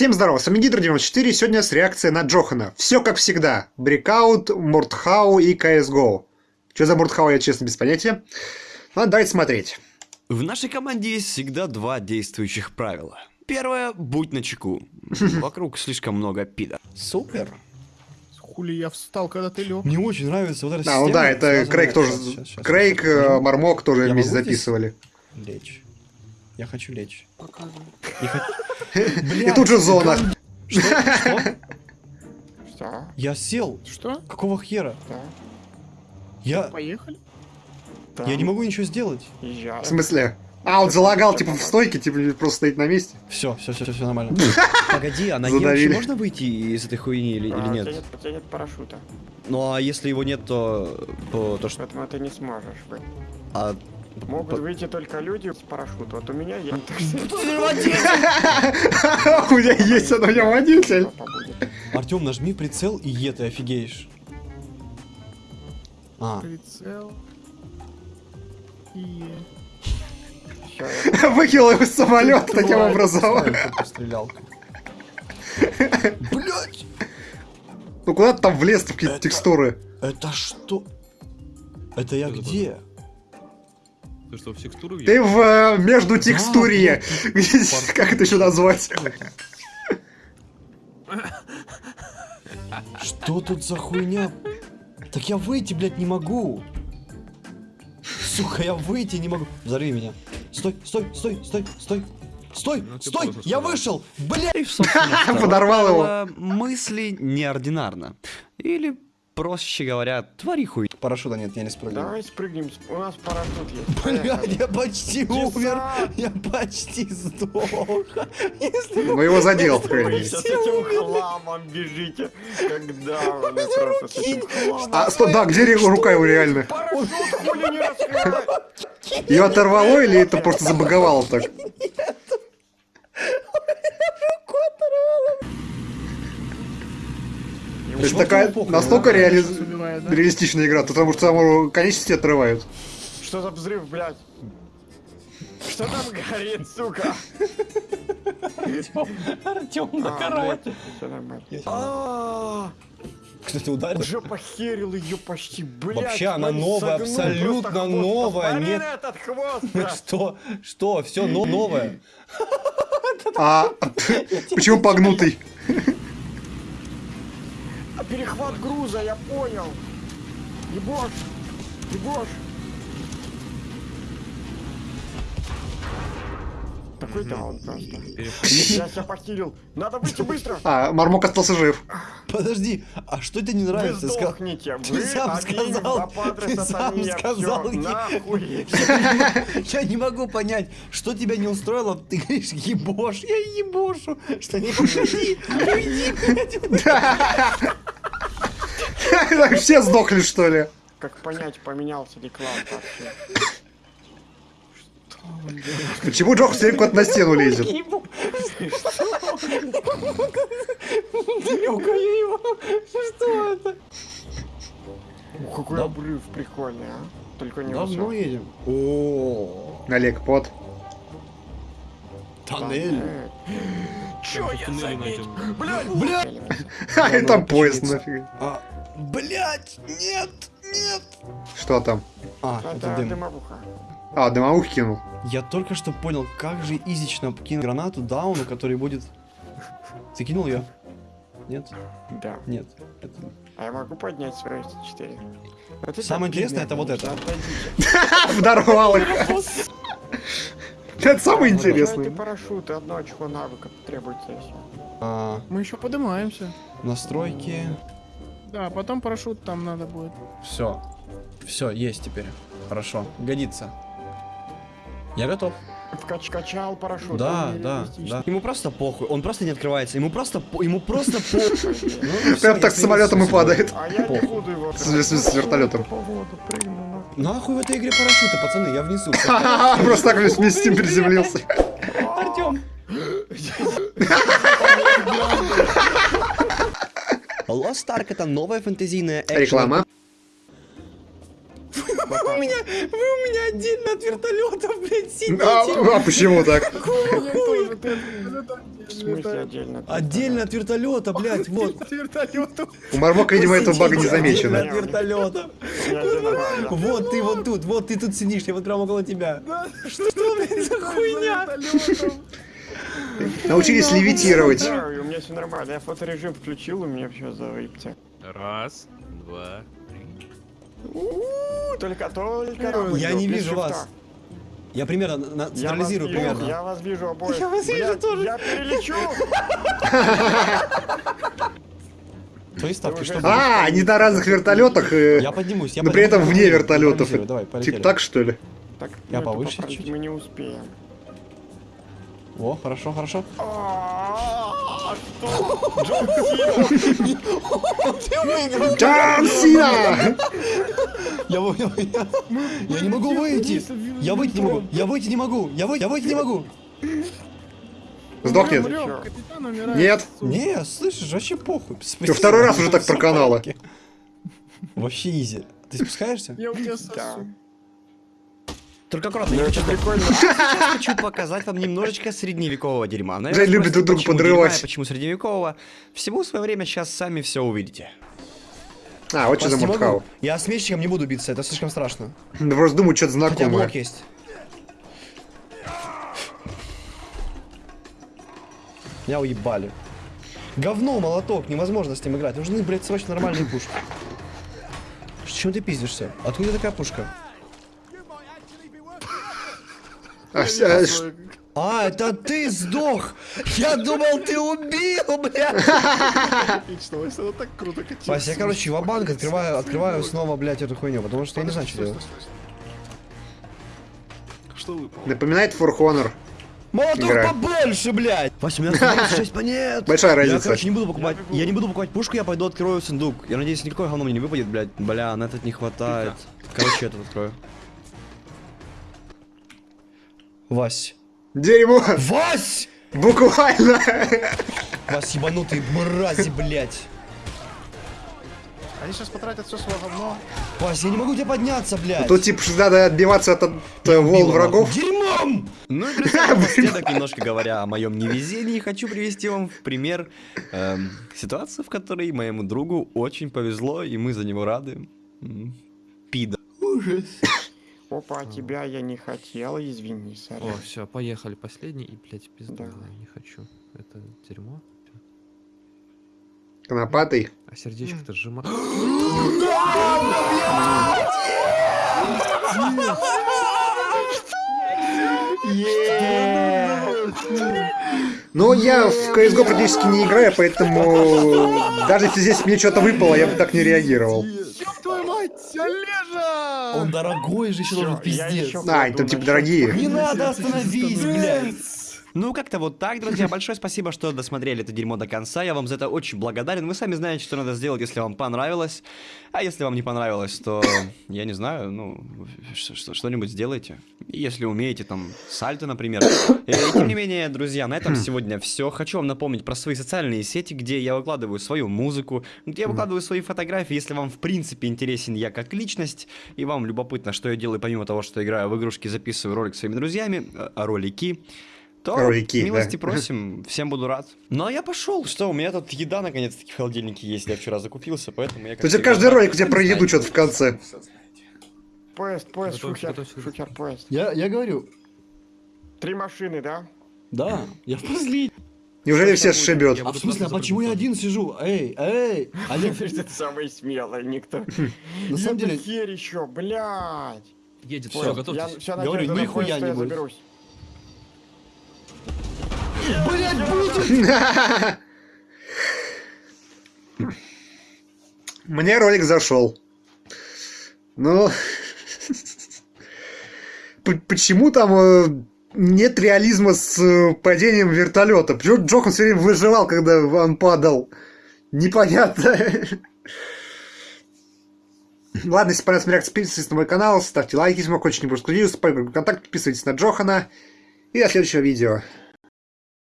Всем здорово, с вами Гидро94, сегодня с реакцией на Джохана. Все как всегда. Брикаут, Муртхау и CSGO. Что за Муртхау, я честно без понятия. Ладно, давайте смотреть. В нашей команде есть всегда два действующих правила. Первое, будь начеку. Вокруг слишком много пида. Супер. Хули я встал, когда ты лег. Мне очень нравится вот эта А, ну да, это Крейг тоже... Щас, щас, Крейг, щас, э. Мармок тоже Я вместе записывали. Лечь. Я хочу лечь. Показывай. Хочу- И тут же зона. Что? Что? Что? Я сел. Что? Какого хера? Да. Я... Поехали? Я не могу ничего сделать. В смысле? А, он залагал, типа, в стойке, типа, просто стоит на месте. Все, все, все, все нормально. Погоди, а на Задавили. Евче можно выйти из этой хуйни или, или А, тебя нет? нет, у тебя нет парашюта, Ну а если его нет, то, то, то что? поэтому ты не сможешь выйти. А, Могут выйти только люди с парашютом. Вот у меня есть. У меня есть, у меня водитель. Артем, нажми прицел и е, ты офигеешь. А, Прицел. И... Я- Выкинул его с самолета таким образом. Блять! Ну куда ты там влез в какие-то текстуры? Это что? Это я где? Ты что, в текстуру Ты в э, между текстурье. Где- Как это еще назвать? Что тут за хуйня? Так я выйти, блядь, не могу. Сука, я выйти не могу. Взорви меня. Стой, стой, стой, стой, стой. Стой, Ну, стой, я вышел. Блядь. Подорвал его. правило, Мысли неординарно. Или, проще говоря, твори хуй. Парашюта нет, я не спрыгну. Давай спрыгнем. У нас парашют есть. Блядь, я почти умер. Я почти сдох. Ну его задел, сейчас с этим хламом бежите. Когда вы просто с этим хламом. А, стоп, да, где рука его реально? Парашют хули не раскрывай. Ее оторвало или это просто забаговало так? То есть такая настолько да? Убивает, да? реалистичная игра, потому что саму конечности отрывают. Что за взрыв, блядь? Что там горит, сука? Артем А. А, Кстати, ударил. Уже похерил ее почти, блядь. Вообще она новая, абсолютно новая, нет. этот хвост. Что? Что? Все новое. А почему погнутый? А Перехват груза, я понял. Ебош, ебош. Такой даун просто. Я себя похилил. Надо выйти быстро. А, Мармок остался жив. Подожди, а что тебе не Вы нравится? Сказал- сдохните. ты Вы сам один сказал, ты сам сатане. сказал, Всё, я- нахуй. Я не могу понять, что тебя не устроило. Ты говоришь, ебош, я ебошу. Что не уйди, уйди. Так Все сдохли, что ли? Как понять, поменялся ли класс вообще? Почему Джох все время куда-то на стену лезет? Трюкаю его. Что это? Ух, какой Да. обрыв прикольный, а? Только не Давно высокий. едем. О, Олег, под. тоннель. Чё я заметил? Блядь, Блядь. А, и там поезд нафиг. А, блять, нет, нет. Что там? А, это Это дым. дымовуха. А, дымовух кинул. Я только что понял, как же изично кинуть гранату дауну, который будет... Ты кинул ее? Нет? Да. Нет. Это... А я могу поднять свой 4 Самое интересное, это вот это. Подорвал их. Это самое интересное. Ты парашют одно очко навыка требуется. А, Мы еще поднимаемся. настройки. Да, потом парашют там надо будет. Все. Все, есть теперь. Хорошо. Годится. Я готов. Вкач качал парашют. Да, да, да. Ему просто похуй, он просто не открывается, ему просто, ему просто похуй. Ну, Прям так с самолетом и падает. А я не буду его. С вертолетом. Нахуй в этой игре парашюты, пацаны, я внизу. Просто так вместе с ним приземлился. Артем. Lost Ark это новая фэнтезийная экшен. Реклама. Вы у меня, вы у меня отдельно от вертолетов, блядь, сидите. А, а почему так? В смысле отдельно? Отдельно от вертолета, блядь, вот. У Мармока, видимо, этого бага не замечено. от вертолета. Вот ты вот тут, вот ты тут сидишь, я вот прямо около тебя. Что, блядь, за хуйня? Научились левитировать. Да, и у меня все нормально. Я фоторежим включил, у меня все завыпте. Раз, два, три. Только, только Я не вижу вас. Я примерно на- Я централизирую вижу, примерно. я вас вижу обоих. Я вас вижу Блядь, тоже. Я перелечу. Твои ставки, что? А, они на разных вертолетах, э, Я поднимусь, я но при этом вне вертолетов. Типа так, что ли? Так, Я ну, повыше чуть-чуть. Мы не успеем. О, хорошо, хорошо. Джон Сина. Джон Сина! Я, вы- я, не могу выйти. Я выйти не могу. Я выйти не могу. Я выйти, я выйти не могу. Сдохнет. Нет. Не, слышишь, вообще похуй. Чё, второй раз уже так проканало? порядке. Вообще изи. Ты спускаешься? Я у тебя сосу. Только аккуратно, Ну я хочу прикольно. Сейчас хочу показать вам немножечко средневекового дерьма. Наверное, Жень любит друг друга почему подрывать. дерьма Почему средневекового? Всему свое время, сейчас сами все увидите. А, вот что за мудхау. Я с мечиком не буду биться, это слишком страшно. Да Просто думаю, что-то Хотя знакомое. блок есть. Меня уебали. Говно, молоток, невозможно с ним играть. Нужны, блядь, срочно нормальные пушки. Чем ты пиздишься? Откуда такая пушка? А, а, ш- А, это ты сдох! Я думал, ты убил, блядь! это так круто Вася, я, короче, в банк открываю, открываю снова, блядь, эту хуйню, потому что я не знаю, что делать. Что? Напоминает For Honor. Молоток Игра. побольше, блядь! Вася, у меня осталось 6 монет! Большая Я, разница. короче, не буду покупать, я не буду покупать пушку, я пойду открою сундук. Я надеюсь, никакой говно мне не выпадет, блядь. Бля, на этот не хватает. Короче, этот открою. Вась. Дерьмо! Вась! Буквально! Вась, ебанутые мрази, блядь. Они сейчас потратят все свое говно. Вась, я не могу тебя подняться, блядь. Тут типа что надо отбиваться от, от волн врагов. Дерьмом! Ну и, напоследок, немножко говоря о моем невезении, хочу привести вам в пример эм, ситуацию, в которой моему другу очень повезло, и мы за него рады. Пида. Ужас. Опа, тебя я не хотел, извини, О, сорян. все, поехали. Последний и, блядь, пизда. Да. я Не хочу. Это дерьмо. Конопатый. А сердечко-то сжимает. Но я в CSGO практически не играю, поэтому даже если здесь мне что-то выпало, я бы так не реагировал. Он дорогой же еще должен пиздец. А, кладу они там на типа дорогие. Не надо, остановись, блядь. Ну, как-то вот так, друзья. Большое спасибо, что досмотрели это дерьмо до конца. Я вам за это очень благодарен. Вы сами знаете, что надо сделать, если вам понравилось. А если вам не понравилось, то, я не знаю, ну, что-нибудь сделайте. Если умеете, там, сальто, например. И, тем не менее, друзья, на этом сегодня все. Хочу вам напомнить про свои социальные сети, где я выкладываю свою музыку, где я выкладываю свои фотографии. Если вам, в принципе, интересен я как личность, и вам любопытно, что я делаю, помимо того, что играю в игрушки, записываю ролик своими друзьями, э, ролики, то Ролики, милости да. просим, всем буду рад. Ну а я пошел, что у меня тут еда наконец-таки в холодильнике есть, я вчера закупился, поэтому я же всегда каждый ролик у тебя про еду что-то в конце. Поезд, поезд, Готовься, шухер, поезд. Я, я говорю, Три машины, да? да, я в последний. Неужели все сшибет? А в смысле, а почему я один сижу? Эй, эй! А я, Ты самый смелый, никто. на самом деле, хер еще, блядь. Едет, все, готовьтесь. Говорю, нихуя не будет. Блядь, будет! Мне ролик зашел. Ну... Почему там э, нет реализма с э, падением вертолета? Почему Джохан все время выживал, когда он падал? Непонятно. Ладно, если понравилась реакция, подписывайтесь на мой канал, ставьте лайки, если вам очень не будет контакт, подписывайтесь на Джохана. И до следующего видео.